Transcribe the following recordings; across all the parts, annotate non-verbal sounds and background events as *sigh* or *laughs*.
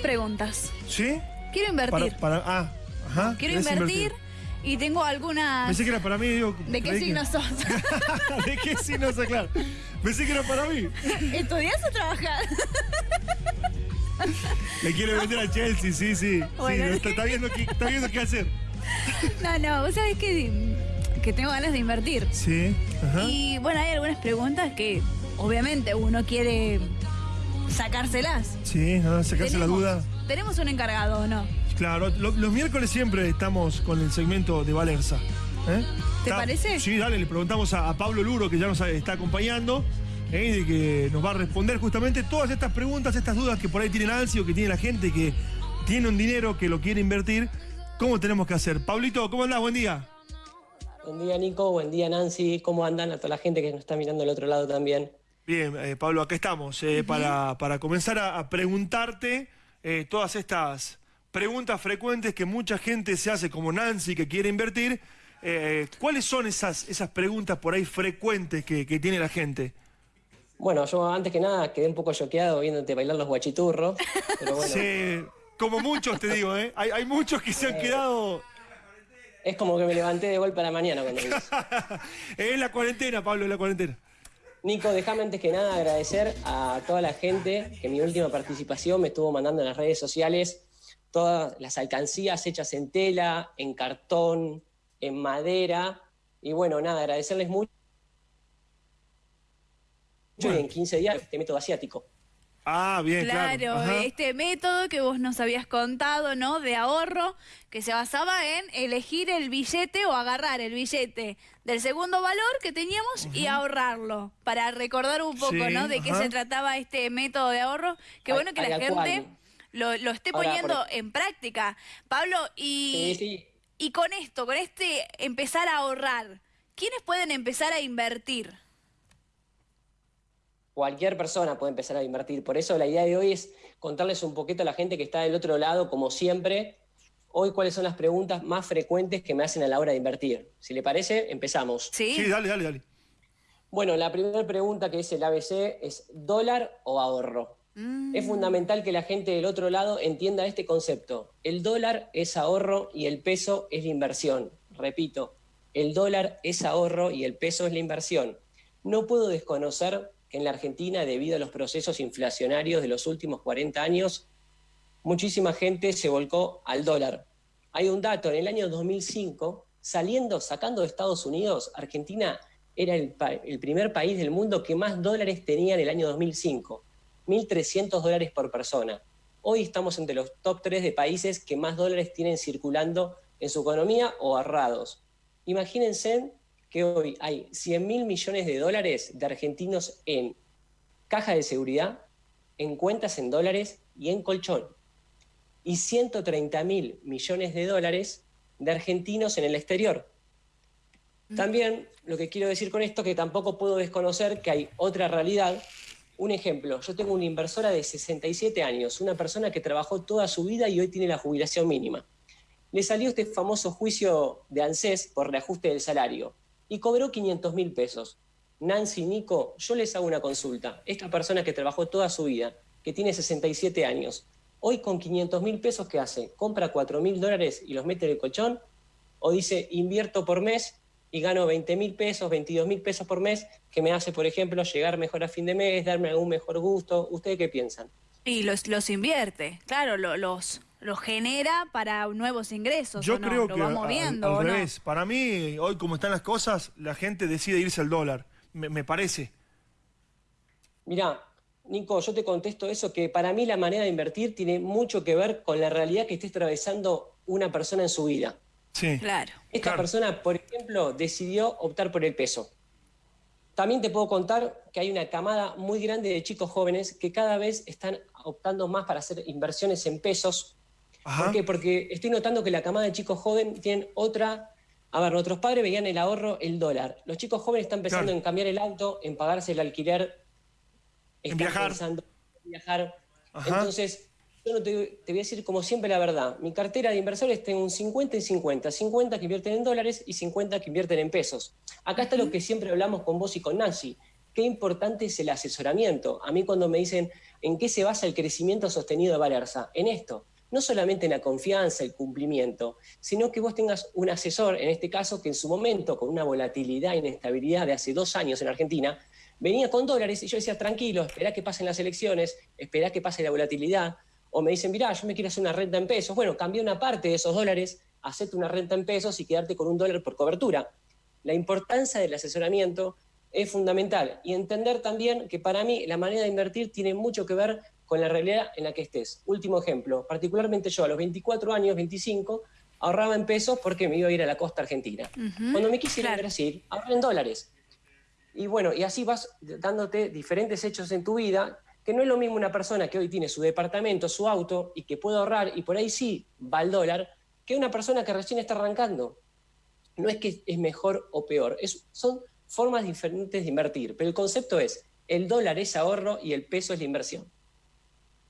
preguntas. ¿Sí? Quiero invertir. Para, ah, ajá. Quiero invertir, y tengo algunas... Pensé que era para mí, digo... ¿De qué signo sos? *laughs* ¿De qué signo sos, claro? Pensé que era para mí. ¿Estudias o trabajas? *laughs* Le quiero vender a Chelsea, sí, sí. sí está, viendo qué, está viendo qué hacer. No, no, vos sabés que, que tengo ganas de invertir. Sí. Ajá. Y bueno, hay algunas preguntas que obviamente uno quiere sacárselas. Sí, sacarse la duda. ¿Tenemos un encargado o no? Claro, los miércoles siempre estamos con el segmento de Valerza. ¿eh? ¿Te parece? Sí, dale, le preguntamos a, Pablo Luro, que ya nos está acompañando, ¿eh? y que nos va a responder justamente todas estas preguntas, estas dudas que por ahí tiene Nancy o que tiene la gente que tiene un dinero que lo quiere invertir. ¿Cómo tenemos que hacer? Pablito, ¿cómo andás? Buen día. Buen día, Nico. Buen día, Nancy. ¿Cómo andan? A toda la gente que nos está mirando al otro lado también. Bien, eh, Pablo, acá estamos para, para, comenzar a, preguntarte todas estas preguntas frecuentes que mucha gente se hace, como Nancy, que quiere invertir. Eh, ¿Cuáles son esas, esas preguntas por ahí frecuentes que, tiene la gente? Bueno, yo antes que nada quedé un poco choqueado viéndote bailar los guachiturros. Sí, como muchos te digo, ¿eh? Hay, muchos que se han eh, quedado... Es como que me levanté de golpe a la mañana cuando *laughs* Es la cuarentena, Pablo, es la cuarentena. Nico, déjame antes que nada agradecer a toda la gente que mi última participación me estuvo mandando en las redes sociales todas las alcancías hechas en tela, en cartón, en madera. Y bueno, nada, agradecerles mucho. Y en 15 días este método asiático. Ah, bien, claro. Claro, este método que vos nos habías contado, ¿no? De ahorro, que se basaba en elegir el billete o agarrar el billete del segundo valor que teníamos y ahorrarlo. Para recordar un poco, ¿no? De qué se trataba este método de ahorro. Qué bueno que la gente lo, esté poniendo en práctica. Pablo, y, y con esto, con este empezar a ahorrar, ¿quiénes pueden empezar a invertir? Cualquier persona puede empezar a invertir. Por eso la idea de hoy es contarles un poquito a la gente que está del otro lado, como siempre, hoy cuáles son las preguntas más frecuentes que me hacen a la hora de invertir. Si le parece, empezamos. Sí, sí dale, dale, dale. Bueno, la primera pregunta que es el ABC es dólar o ahorro. Mm. Es fundamental que la gente del otro lado entienda este concepto. El dólar es ahorro y el peso es la inversión. Repito, el dólar es ahorro y el peso es la inversión. No puedo desconocer que en la Argentina, debido a los procesos inflacionarios de los últimos 40 años, muchísima gente se volcó al dólar. Hay un dato, en el año 2005, saliendo, sacando de Estados Unidos, Argentina era el, primer país del mundo que más dólares tenía en el año 2005. 1.300 dólares por persona. Hoy estamos entre los top 3 de países que más dólares tienen circulando en su economía o ahorrados. Imagínense que hoy hay 100 mil millones de dólares de argentinos en caja de seguridad, en cuentas en dólares y en colchón. Y 130 mil millones de dólares de argentinos en el exterior. Mm. También lo que quiero decir con esto es que tampoco puedo desconocer que hay otra realidad un ejemplo, yo tengo una inversora de 67 años, una persona que trabajó toda su vida y hoy tiene la jubilación mínima. Le salió este famoso juicio de ANSES por reajuste del salario y cobró 500 mil pesos. Nancy, Nico, yo les hago una consulta. Esta persona que trabajó toda su vida, que tiene 67 años, hoy con 500 mil pesos, ¿qué hace? ¿Compra 4 mil dólares y los mete en el colchón? ¿O dice, invierto por mes y gano 20 mil pesos, 22 mil pesos por mes, que me hace, por ejemplo, llegar mejor a fin de mes, darme algún mejor gusto. ¿Ustedes qué piensan? Y los, los invierte, claro, los, los genera para nuevos ingresos. Yo creo que va moviendo, al, revés. Para mí, hoy como están las cosas, la gente decide irse al dólar, me, me parece. Mirá, Nico, yo te contesto eso, que para mí la manera de invertir tiene mucho que ver con la realidad que esté atravesando una persona en su vida. Sí. Claro. Esta persona, por ejemplo, decidió optar por el peso. También te puedo contar que hay una camada muy grande de chicos jóvenes que cada vez están optando más para hacer inversiones en pesos. ¿Por qué? Porque estoy notando que la camada de chicos jóvenes tienen otra... A ver, nuestros padres veían el ahorro, el dólar. Los chicos jóvenes están pensando en cambiar el auto, en pagarse el alquiler, en viajar. pensando en viajar. Entonces, yo no te, voy a decir como siempre la verdad. Mi cartera de inversores tengo un 50 y 50. 50 que invierten en dólares y 50 que invierten en pesos. Acá está lo que siempre hablamos con vos y con Nancy. qué importante es el asesoramiento. A mí cuando me dicen, ¿en qué se basa el crecimiento sostenido de Valerza? En esto, no solamente en la confianza, el cumplimiento, sino que vos tengas un asesor, en este caso, que en su momento, con una volatilidad e inestabilidad de hace dos años en Argentina, venía con dólares y yo decía, tranquilo, espera que pasen las elecciones, espera que pase la volatilidad, o me dicen, mirá, yo me quiero hacer una renta en pesos, bueno, cambia una parte de esos dólares, hacete una renta en pesos y quedarte con un dólar por cobertura. La importancia del asesoramiento es fundamental y entender también que para mí la manera de invertir tiene mucho que ver con la realidad en la que estés. Último ejemplo, particularmente yo a los 24 años, 25, ahorraba en pesos porque me iba a ir a la costa argentina. Cuando me quise ir a Brasil, ahorré en dólares. Y bueno, y así vas dándote diferentes hechos en tu vida, que no es lo mismo una persona que hoy tiene su departamento, su auto, y que puede ahorrar, y por ahí sí va al dólar, que una persona que recién está arrancando. No es que es mejor o peor, es, son formas diferentes de invertir, pero el concepto es, el dólar es ahorro y el peso es la inversión.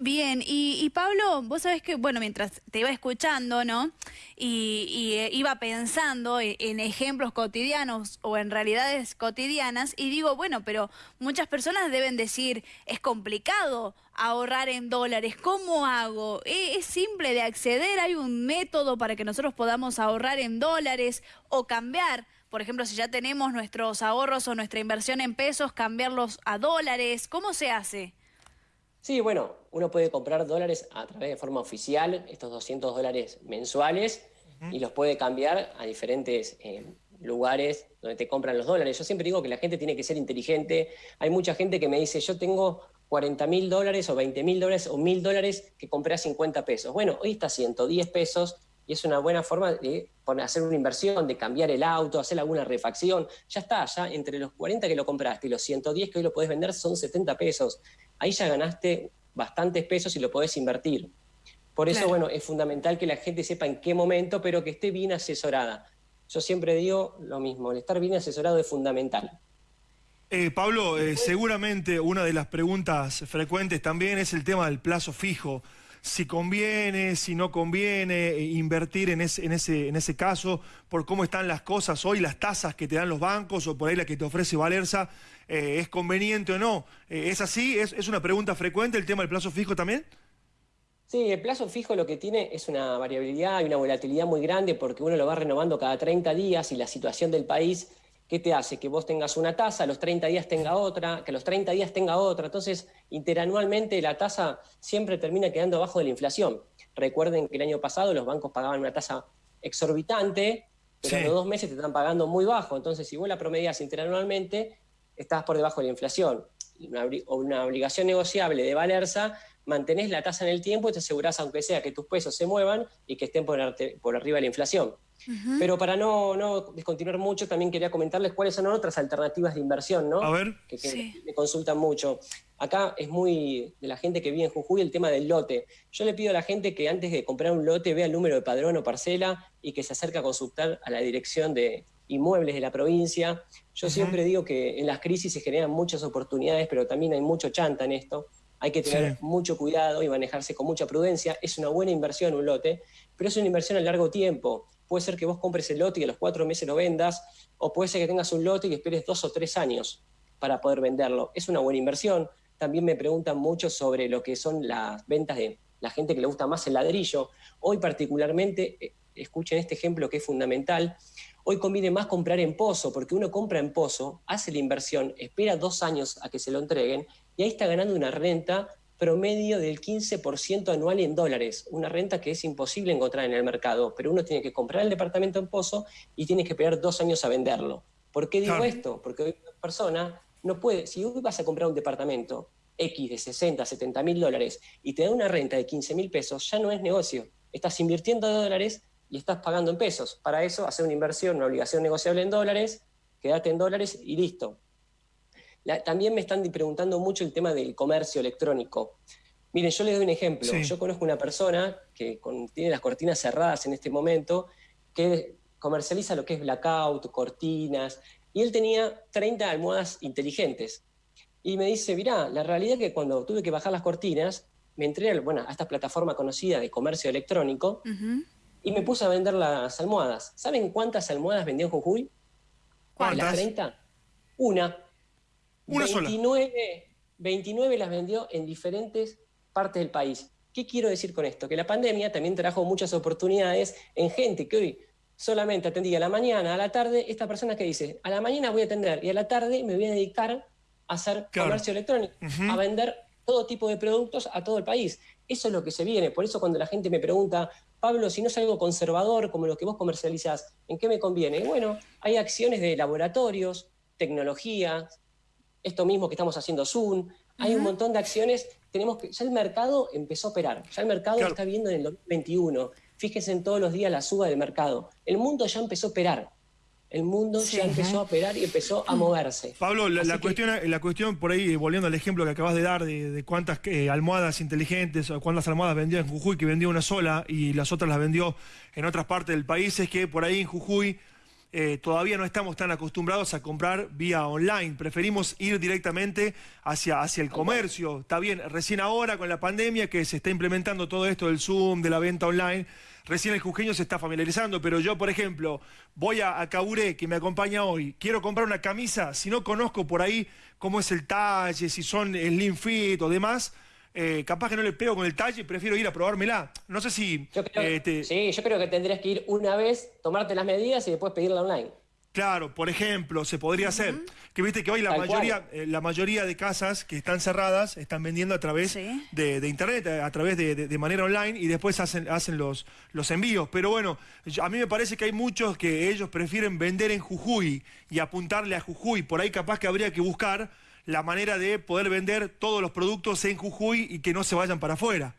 Bien, y, Pablo, vos sabés que, bueno, mientras te iba escuchando, ¿no? Y, eh, iba pensando en, en, ejemplos cotidianos o en realidades cotidianas y digo, bueno, pero muchas personas deben decir, es complicado ahorrar en dólares, ¿cómo hago? ¿E, ¿Es simple de acceder? ¿Hay un método para que nosotros podamos ahorrar en dólares o cambiar? Por ejemplo, si ya tenemos nuestros ahorros o nuestra inversión en pesos, cambiarlos a dólares, ¿cómo se hace? Sí, bueno, uno puede comprar dólares a través de forma oficial, estos 200 dólares mensuales, y los puede cambiar a diferentes eh, lugares donde te compran los dólares. Yo siempre digo que la gente tiene que ser inteligente. Hay mucha gente que me dice, yo tengo 40 mil dólares o 20 mil dólares o mil dólares que compré a 50 pesos. Bueno, hoy está a 110 pesos y es una buena forma de hacer una inversión, de cambiar el auto, hacer alguna refacción. Ya está, ya entre los 40 que lo compraste y los 110 que hoy lo podés vender son 70 pesos ahí ya ganaste bastantes pesos y lo podés invertir. Por eso, bueno, es fundamental que la gente sepa en qué momento, pero que esté bien asesorada. Yo siempre digo lo mismo, el estar bien asesorado es fundamental. Eh, Pablo, eh, seguramente una de las preguntas frecuentes también es el tema del plazo fijo si conviene, si no conviene eh, invertir en ese, en, ese, en ese caso, por cómo están las cosas hoy, las tasas que te dan los bancos o por ahí la que te ofrece Valerza, eh, ¿es conveniente o no? Eh, ¿Es así? ¿Es, ¿Es una pregunta frecuente el tema del plazo fijo también? Sí, el plazo fijo lo que tiene es una variabilidad y una volatilidad muy grande porque uno lo va renovando cada 30 días y la situación del país ¿Qué te hace? Que vos tengas una tasa, a los 30 días tenga otra, que a los 30 días tenga otra. Entonces, interanualmente la tasa siempre termina quedando abajo de la inflación. Recuerden que el año pasado los bancos pagaban una tasa exorbitante, pero en los dos meses te están pagando muy bajo. Entonces, si vos la promedias interanualmente, estás por debajo de la inflación. Una, una obligación negociable de Valerza, mantenés la tasa en el tiempo y te asegurás, aunque sea, que tus pesos se muevan y que estén por, por arriba de la inflación. Pero para no, no, descontinuar mucho, también quería comentarles cuáles son otras alternativas de inversión, ¿no? A ver. Que, me consultan mucho. Acá es muy de la gente que vive en Jujuy el tema del lote. Yo le pido a la gente que antes de comprar un lote vea el número de padrón o parcela y que se acerque a consultar a la dirección de inmuebles de la provincia. Yo siempre digo que en las crisis se generan muchas oportunidades, pero también hay mucho chanta en esto. Hay que tener mucho cuidado y manejarse con mucha prudencia. Es una buena inversión un lote, pero es una inversión a largo tiempo puede ser que vos compres el lote y a los cuatro meses lo vendas, o puede ser que tengas un lote y esperes dos o tres años para poder venderlo. Es una buena inversión. También me preguntan mucho sobre lo que son las ventas de la gente que le gusta más el ladrillo. Hoy particularmente, eh, escuchen este ejemplo que es fundamental, hoy conviene más comprar en pozo, porque uno compra en pozo, hace la inversión, espera dos años a que se lo entreguen, y ahí está ganando una renta promedio del 15% anual en dólares, una renta que es imposible encontrar en el mercado, pero uno tiene que comprar el departamento en Pozo y tiene que esperar dos años a venderlo. ¿Por qué digo esto? Porque hoy una persona no puede, si hoy vas a comprar un departamento X de 60, 70 mil dólares y te da una renta de 15 mil pesos, ya no es negocio. Estás invirtiendo dólares y estás pagando en pesos. Para eso, hacer una inversión, una obligación negociable en dólares, quédate en dólares y listo también me están preguntando mucho el tema del comercio electrónico. Miren, yo les doy un ejemplo. Yo conozco una persona que tiene las cortinas cerradas en este momento, que comercializa lo que es blackout, cortinas, y él tenía 30 almohadas inteligentes. Y me dice, mirá, la realidad es que cuando tuve que bajar las cortinas, me entré a, bueno, a esta plataforma conocida de comercio electrónico y me puse a vender las almohadas. ¿Saben cuántas almohadas vendió en Jujuy? ¿Cuántas? ¿Las 30? Una. Una 29, 29 las vendió en diferentes partes del país. ¿Qué quiero decir con esto? Que la pandemia también trajo muchas oportunidades en gente que hoy solamente atendía a la mañana, a la tarde, esta persona que dice, a la mañana voy a atender y a la tarde me voy a dedicar a hacer comercio electrónico, a vender todo tipo de productos a todo el país. Eso es lo que se viene. Por eso cuando la gente me pregunta, Pablo, si no es algo conservador como lo que vos comercializás, ¿en qué me conviene? bueno, hay acciones de laboratorios, tecnologías, esto mismo que estamos haciendo Zoom, hay un montón de acciones, tenemos que, ya el mercado empezó a operar, ya el mercado está viendo en el 2021, fíjense en todos los días la suba del mercado, el mundo ya empezó a operar, el mundo ya empezó a operar y empezó a moverse. Pablo, la, cuestión, la cuestión por ahí, volviendo al ejemplo que acabas de dar de, cuántas eh, almohadas inteligentes o cuántas almohadas vendió en Jujuy, que vendió una sola y las otras las vendió en otras partes del país, es que por ahí en Jujuy eh, todavía no estamos tan acostumbrados a comprar vía online. Preferimos ir directamente hacia, hacia el comercio. Está bien, recién ahora con la pandemia que se está implementando todo esto del Zoom, de la venta online, recién el jujeño se está familiarizando, pero yo, por ejemplo, voy a, a Caburé, que me acompaña hoy, quiero comprar una camisa, si no conozco por ahí cómo es el talle, si son slim fit o demás, eh, capaz que no le pego con el talle, prefiero ir a probármela. No sé si... Eh, sí, yo creo que tendrías que ir una vez, tomarte las medidas y después pedirla online. Claro, por ejemplo, se podría hacer. Que viste que hoy la mayoría, eh, la mayoría de casas que están cerradas están vendiendo a través de, internet, a través de, manera online y después hacen, hacen los, los envíos. Pero bueno, a mí me parece que hay muchos que ellos prefieren vender en Jujuy y apuntarle a Jujuy. Por ahí capaz que habría que buscar la manera de poder vender todos los productos en Jujuy y que no se vayan para afuera.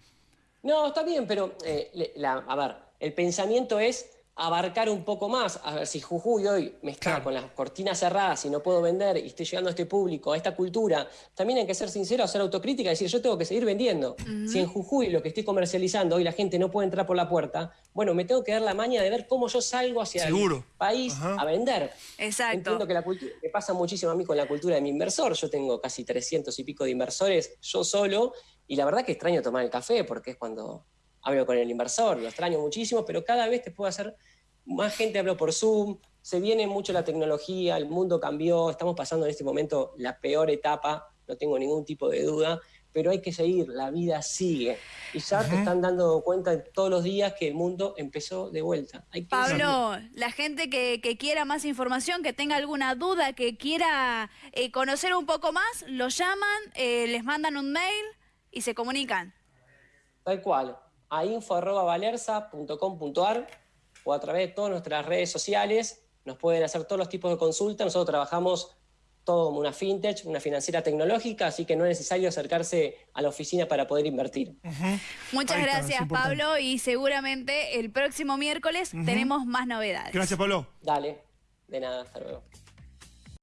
No, está bien, pero eh, a ver, el pensamiento es abarcar un poco más. A ver, si Jujuy hoy me está con las cortinas cerradas y no puedo vender y estoy llegando a este público, a esta cultura, también hay que ser sincero, hacer autocrítica y decir, yo tengo que seguir vendiendo. Si en Jujuy lo que estoy comercializando hoy la gente no puede entrar por la puerta, bueno, me tengo que dar la maña de ver cómo yo salgo hacia el país a vender. Exacto. Entiendo que la cultura, me pasa muchísimo a mí con la cultura de mi inversor. Yo tengo casi 300 y pico de inversores, yo solo, y la verdad que extraño tomar el café porque es cuando hablo con el inversor, lo extraño muchísimo, pero cada vez te puedo hacer, más gente hablo por Zoom, se viene mucho la tecnología, el mundo cambió, estamos pasando en este momento la peor etapa, no tengo ningún tipo de duda, pero hay que seguir, la vida sigue. Y ya te están dando cuenta todos los días que el mundo empezó de vuelta. Pablo, la gente que, quiera más información, que tenga alguna duda, que quiera eh, conocer un poco más, lo llaman, eh, les mandan un mail y se comunican. Tal cual a info.valerza.com.ar o a través de todas nuestras redes sociales. Nos pueden hacer todos los tipos de consultas. Nosotros trabajamos todo como una fintech, una financiera tecnológica, así que no es necesario acercarse a la oficina para poder invertir. Muchas gracias, Pablo, y seguramente el próximo miércoles tenemos más novedades. Gracias, Pablo. Dale, de nada, hasta luego.